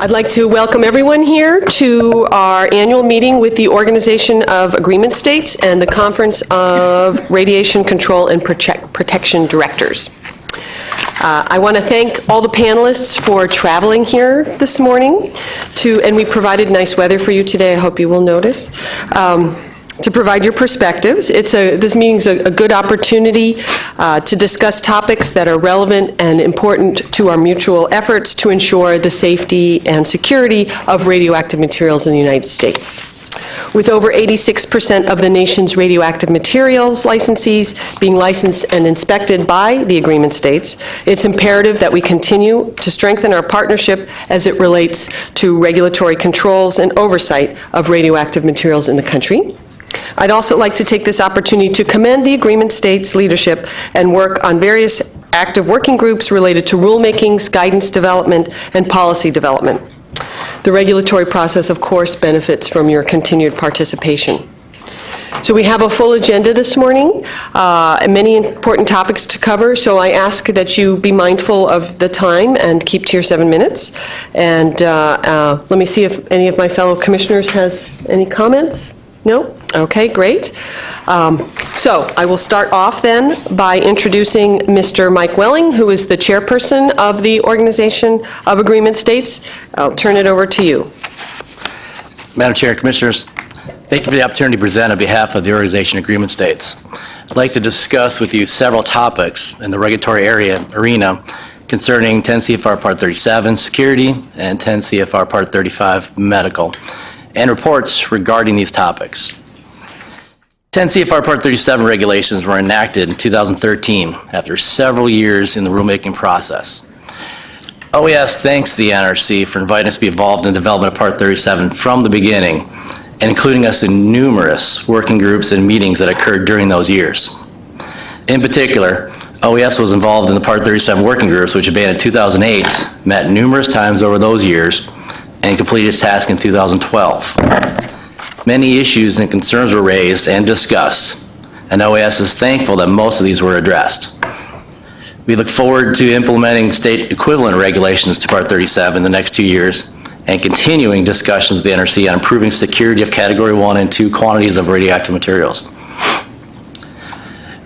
I'd like to welcome everyone here to our annual meeting with the Organization of Agreement States and the Conference of Radiation Control and Protec- Protection Directors. Uh, I want to thank all the panelists for traveling here this morning to, and we provided nice weather for you today, I hope you will notice, um, to provide your perspectives. It's a, this meeting's a a good opportunity uh, to discuss topics that are relevant and important to our mutual efforts to ensure the safety and security of radioactive materials in the United States. With over 86% of the nation's radioactive materials licensees being licensed and inspected by the agreement states, it's imperative that we continue to strengthen our partnership as it relates to regulatory controls and oversight of radioactive materials in the country. I'd also like to take this opportunity to commend the agreement states' leadership and work on various active working groups related to rulemakings, guidance development, and policy development. The regulatory process, of course, benefits from your continued participation. So we have a full agenda this morning, uh, and many important topics to cover, so I ask that you be mindful of the time and keep to your seven minutes. And uh, uh, let me see if any of my fellow commissioners has any comments? No? Okay, great. Um, So I will start off then by introducing Mr. Mike Welling, who is the chairperson of the Organization of Agreement States. I'll turn it over to you. Madam Chair, Commissioners, thank you for the opportunity to present on behalf of the Organization of Agreement States. I'd like to discuss with you several topics in the regulatory area arena concerning 10 CFR Part 37, security, and 10 CFR Part 35, medical, and reports regarding these topics. 10 CFR Part 37 regulations were enacted in 2013 after several years in the rulemaking process. OAS thanks the NRC for inviting us to be involved in the development of Part 37 from the beginning, and including us in numerous working groups and meetings that occurred during those years. In particular, OAS was involved in the Part 37 working groups, which began in 2008, met numerous times over those years, and completed its task in 2012. Many issues and concerns were raised and discussed, and OAS is thankful that most of these were addressed. We look forward to implementing state equivalent regulations to Part 37 in the next two years and continuing discussions with the NRC on improving security of Category 1 and 2 quantities of radioactive materials.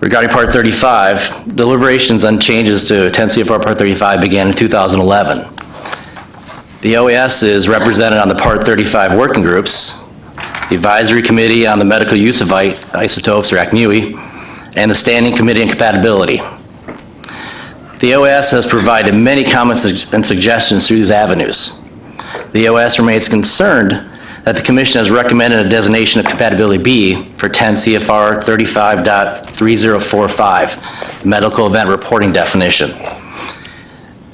Regarding Part 35, deliberations on changes to 10 CFR Part 35 began in 2011. The OAS is represented on the Part 35 working groups, the Advisory Committee on the Medical Use of Isotopes, or ACMUI, and the Standing Committee on Compatibility. The OAS has provided many comments and suggestions through these avenues. The OAS remains concerned that the Commission has recommended a designation of Compatibility B for 10 CFR 35.3045, Medical Event Reporting Definition.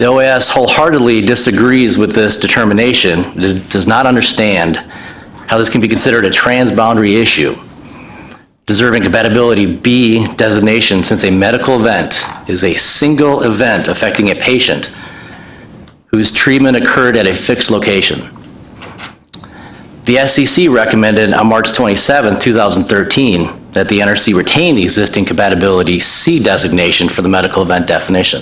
The OAS wholeheartedly disagrees with this determination. It does not understand how this can be considered a transboundary issue, deserving compatibility B designation since a medical event is a single event affecting a patient whose treatment occurred at a fixed location. The SCC recommended on March 27, 2013, that the NRC retain the existing compatibility C designation for the medical event definition.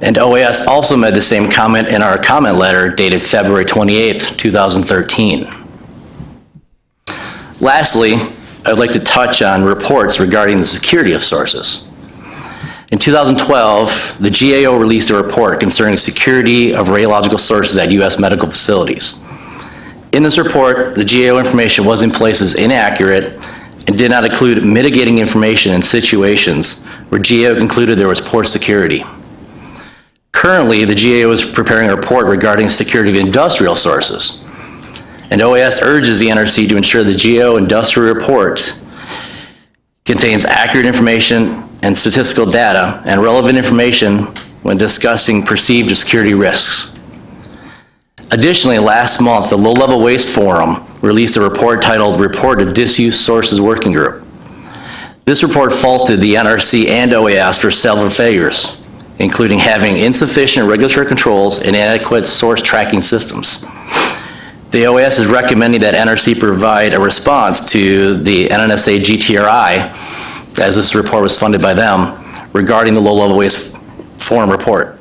And OAS also made the same comment in our comment letter dated February 28, 2013. Lastly, I'd like to touch on reports regarding the security of sources. In 2012, the GAO released a report concerning security of radiological sources at U.S. medical facilities. In this report, the GAO information was in places inaccurate and did not include mitigating information in situations where GAO concluded there was poor security. Currently, the GAO is preparing a report regarding security of industrial sources. And OAS urges the NRC to ensure the GAO industrial report contains accurate information and statistical data and relevant information when discussing perceived security risks. Additionally, last month, the Low Level Waste Forum released a report titled Report of Disused Sources Working Group. This report faulted the NRC and OAS for several failures, including having insufficient regulatory controls and inadequate source tracking systems. The OAS is recommending that NRC provide a response to the NNSA GTRI, as this report was funded by them, regarding the low-level waste forum report.